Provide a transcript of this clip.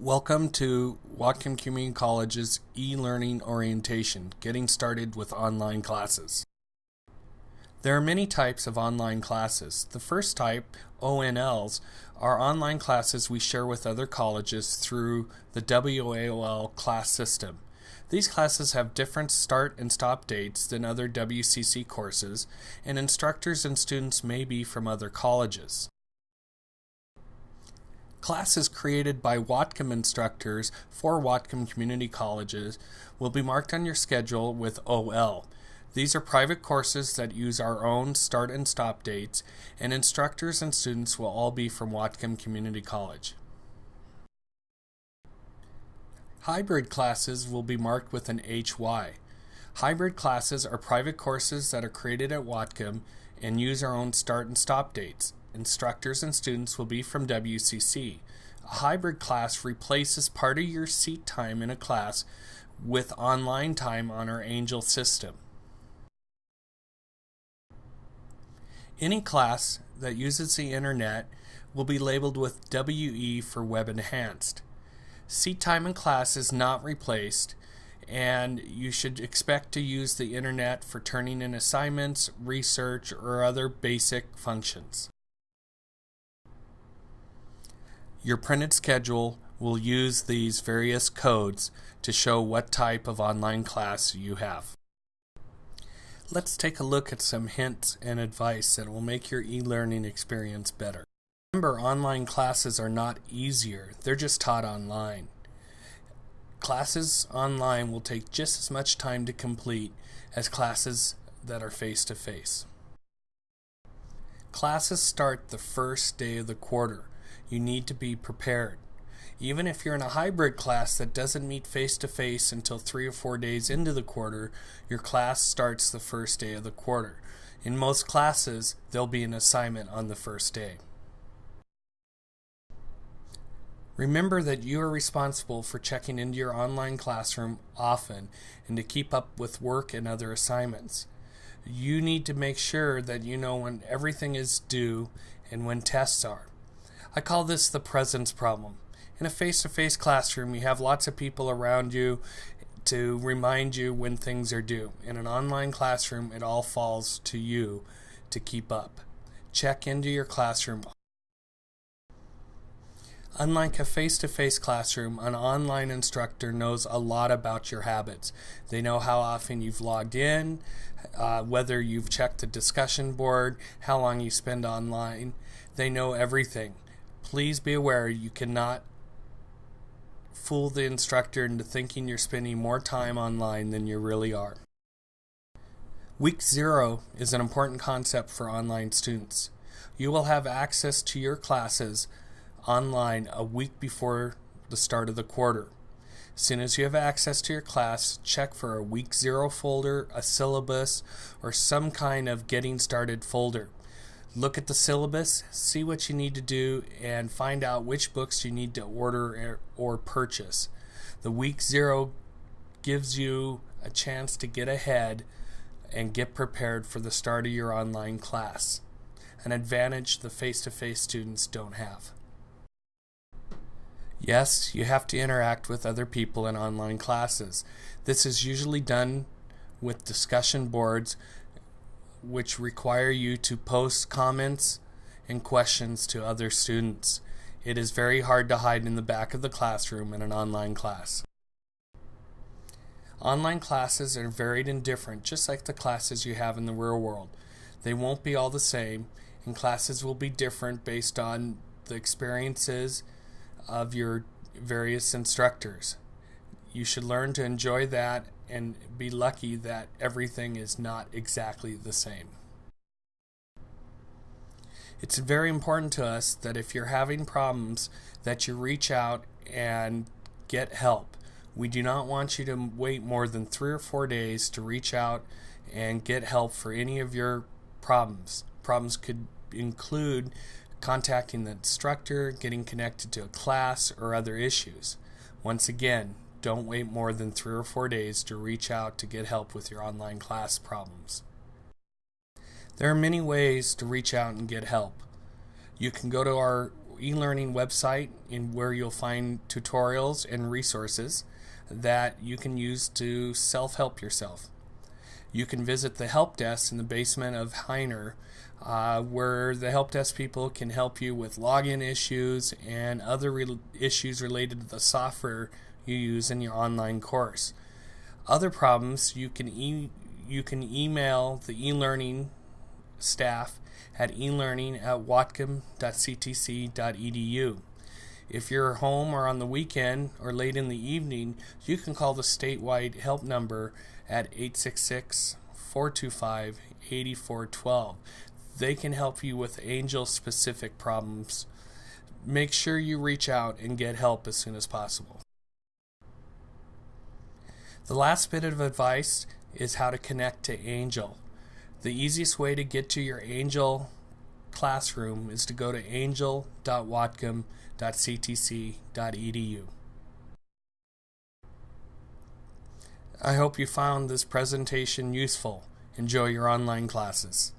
Welcome to Whatcom Community College's e-learning orientation, getting started with online classes. There are many types of online classes. The first type, ONLs, are online classes we share with other colleges through the WAOL class system. These classes have different start and stop dates than other WCC courses, and instructors and students may be from other colleges. Classes created by Whatcom instructors for Whatcom Community Colleges will be marked on your schedule with OL. These are private courses that use our own start and stop dates, and instructors and students will all be from Whatcom Community College. Hybrid classes will be marked with an HY. Hybrid classes are private courses that are created at Whatcom and use our own start and stop dates instructors and students will be from WCC. A hybrid class replaces part of your seat time in a class with online time on our Angel system. Any class that uses the internet will be labeled with WE for Web Enhanced. Seat time in class is not replaced and you should expect to use the internet for turning in assignments, research, or other basic functions. Your printed schedule will use these various codes to show what type of online class you have. Let's take a look at some hints and advice that will make your e-learning experience better. Remember, online classes are not easier, they're just taught online. Classes online will take just as much time to complete as classes that are face-to-face. -face. Classes start the first day of the quarter you need to be prepared. Even if you're in a hybrid class that doesn't meet face to face until three or four days into the quarter, your class starts the first day of the quarter. In most classes, there'll be an assignment on the first day. Remember that you are responsible for checking into your online classroom often and to keep up with work and other assignments. You need to make sure that you know when everything is due and when tests are. I call this the presence problem. In a face to face classroom, you have lots of people around you to remind you when things are due. In an online classroom, it all falls to you to keep up. Check into your classroom. Unlike a face to face classroom, an online instructor knows a lot about your habits. They know how often you've logged in, uh, whether you've checked the discussion board, how long you spend online. They know everything. Please be aware you cannot fool the instructor into thinking you're spending more time online than you really are. Week zero is an important concept for online students. You will have access to your classes online a week before the start of the quarter. As soon as you have access to your class, check for a week zero folder, a syllabus, or some kind of getting started folder look at the syllabus, see what you need to do, and find out which books you need to order or purchase. The week zero gives you a chance to get ahead and get prepared for the start of your online class, an advantage the face to face students don't have. Yes, you have to interact with other people in online classes. This is usually done with discussion boards which require you to post comments and questions to other students. It is very hard to hide in the back of the classroom in an online class. Online classes are varied and different, just like the classes you have in the real world. They won't be all the same, and classes will be different based on the experiences of your various instructors. You should learn to enjoy that and be lucky that everything is not exactly the same. It's very important to us that if you're having problems that you reach out and get help. We do not want you to wait more than 3 or 4 days to reach out and get help for any of your problems. Problems could include contacting the instructor, getting connected to a class, or other issues. Once again, don't wait more than three or four days to reach out to get help with your online class problems. There are many ways to reach out and get help. You can go to our e-learning website in where you'll find tutorials and resources that you can use to self-help yourself. You can visit the help desk in the basement of Heiner uh, where the help desk people can help you with login issues and other re issues related to the software you use in your online course. Other problems you can e you can email the e-learning staff at elearning at whatcom.ctc.edu. If you're home or on the weekend or late in the evening, you can call the statewide help number at 866 425 8412. They can help you with angel specific problems. Make sure you reach out and get help as soon as possible. The last bit of advice is how to connect to Angel. The easiest way to get to your Angel classroom is to go to angel.whatcom.ctc.edu. I hope you found this presentation useful. Enjoy your online classes.